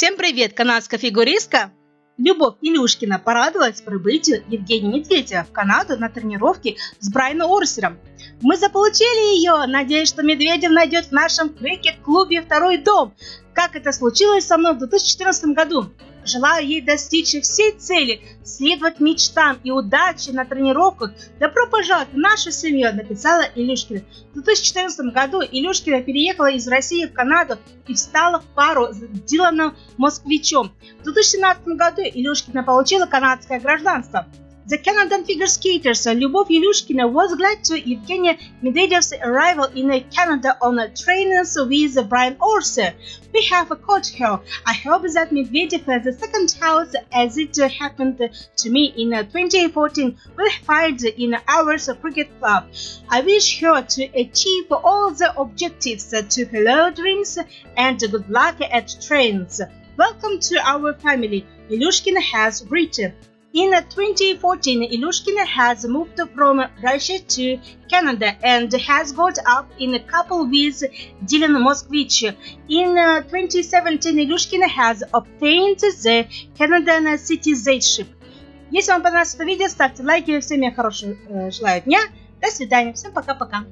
Всем привет, канадская фигуристка! Любовь Илюшкина порадовалась прибытию Евгения Медведева в Канаду на тренировке с Брайаном Орсером. Мы заполучили ее, надеясь, что Медведев найдет в нашем крикет-клубе второй дом, как это случилось со мной в 2014 году. Желаю ей достичь всей цели, следовать мечтам и удачи на тренировках. Добро пожаловать в нашу семью, написала Илюшкина. В 2014 году Илюшкина переехала из России в Канаду и встала в пару с Диланом Москвичом. В 2017 году Илюшкина получила канадское гражданство. The Canadian figure skaters Lyubov Ilyushkina was glad to Evgenia Medvedev's arrival in Canada on a training with Brian Orser. We have coach here. I hope that Medvedev has second house as it happened to me in 2014 will find in our cricket club. I wish her to achieve all the objectives to her dreams and good luck at trains. Welcome to our family, Ilyushkin has written. In 2014, Ilyushkin has moved from Russia to Canada and has got up in a couple with Dylan Moskvich. In 2017, Ilyushkin has obtained the Canadian citizenship. Если вам понравилось это видео, ставьте лайки. Всем я хорошего э, желаю дня. До свидания. Всем пока-пока.